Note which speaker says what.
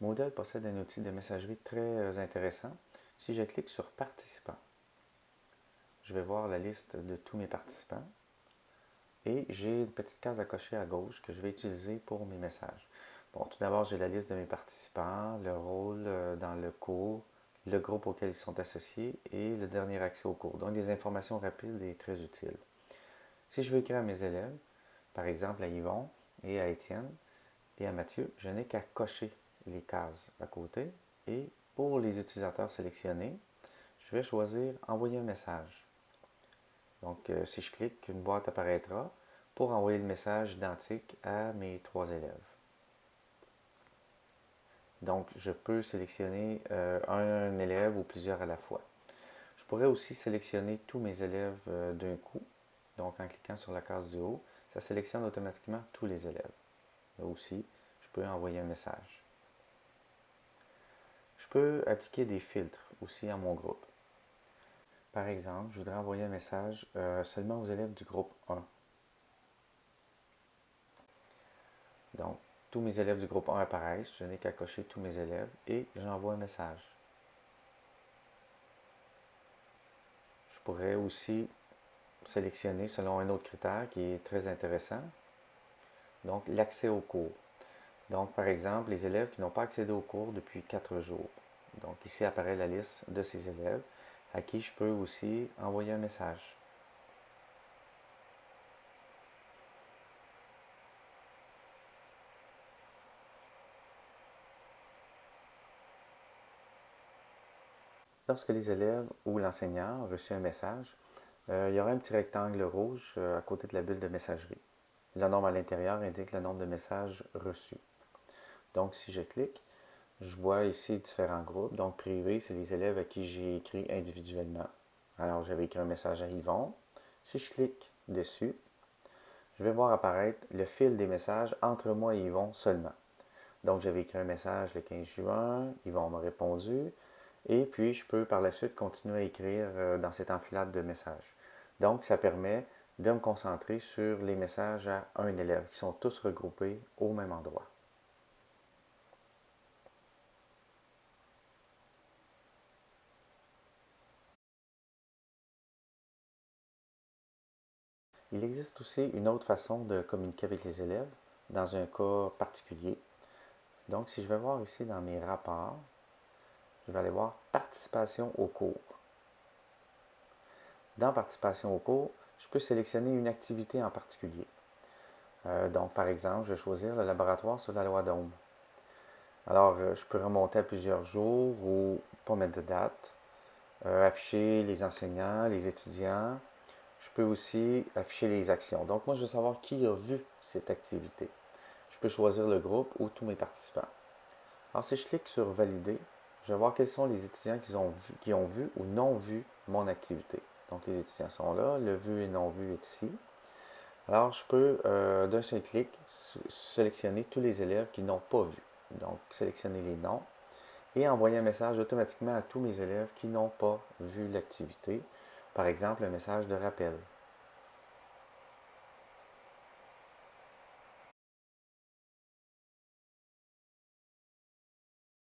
Speaker 1: Moodle possède un outil de messagerie très euh, intéressant. Si je clique sur Participants, je vais voir la liste de tous mes participants et j'ai une petite case à cocher à gauche que je vais utiliser pour mes messages. Bon, tout d'abord, j'ai la liste de mes participants, le rôle euh, dans le cours, le groupe auquel ils sont associés et le dernier accès au cours. Donc, des informations rapides et très utiles. Si je veux écrire à mes élèves, par exemple à Yvon et à Étienne et à Mathieu, je n'ai qu'à cocher les cases à côté et pour les utilisateurs sélectionnés, je vais choisir Envoyer un message. Donc, euh, si je clique, une boîte apparaîtra pour envoyer le message identique à mes trois élèves. Donc, je peux sélectionner euh, un élève ou plusieurs à la fois. Je pourrais aussi sélectionner tous mes élèves euh, d'un coup. Donc, en cliquant sur la case du haut, ça sélectionne automatiquement tous les élèves. Là aussi, je peux envoyer un message. Peux appliquer des filtres aussi à mon groupe. Par exemple, je voudrais envoyer un message euh, seulement aux élèves du groupe 1. Donc, tous mes élèves du groupe 1 apparaissent, je n'ai qu'à cocher tous mes élèves et j'envoie un message. Je pourrais aussi sélectionner selon un autre critère qui est très intéressant, donc l'accès au cours. Donc, par exemple, les élèves qui n'ont pas accédé au cours depuis 4 jours. Donc, ici apparaît la liste de ces élèves à qui je peux aussi envoyer un message. Lorsque les élèves ou l'enseignant ont reçu un message, euh, il y aura un petit rectangle rouge euh, à côté de la bulle de messagerie. Le nombre à l'intérieur indique le nombre de messages reçus. Donc, si je clique, je vois ici différents groupes. Donc, privé, c'est les élèves à qui j'ai écrit individuellement. Alors, j'avais écrit un message à Yvon. Si je clique dessus, je vais voir apparaître le fil des messages entre moi et Yvon seulement. Donc, j'avais écrit un message le 15 juin, Yvon m'a répondu, et puis, je peux par la suite continuer à écrire euh, dans cette enfilade de messages. Donc, ça permet de me concentrer sur les messages à un élève qui sont tous regroupés au même endroit. Il existe aussi une autre façon de communiquer avec les élèves dans un cas particulier. Donc, si je vais voir ici dans mes rapports, je vais aller voir participation au cours. Dans participation au cours, je peux sélectionner une activité en particulier. Euh, donc, par exemple, je vais choisir le laboratoire sur la loi d'Ohm. Alors, euh, je peux remonter à plusieurs jours ou pas mettre de date, euh, afficher les enseignants, les étudiants. Je peux aussi afficher les actions. Donc, moi, je veux savoir qui a vu cette activité. Je peux choisir le groupe ou tous mes participants. Alors, si je clique sur Valider, je vais voir quels sont les étudiants qui ont, vu, qui ont vu ou non vu mon activité. Donc, les étudiants sont là, le vu et non vu est ici. Alors, je peux, euh, d'un seul clic, sélectionner tous les élèves qui n'ont pas vu. Donc, sélectionner les noms et envoyer un message automatiquement à tous mes élèves qui n'ont pas vu l'activité. Par exemple, un message de rappel.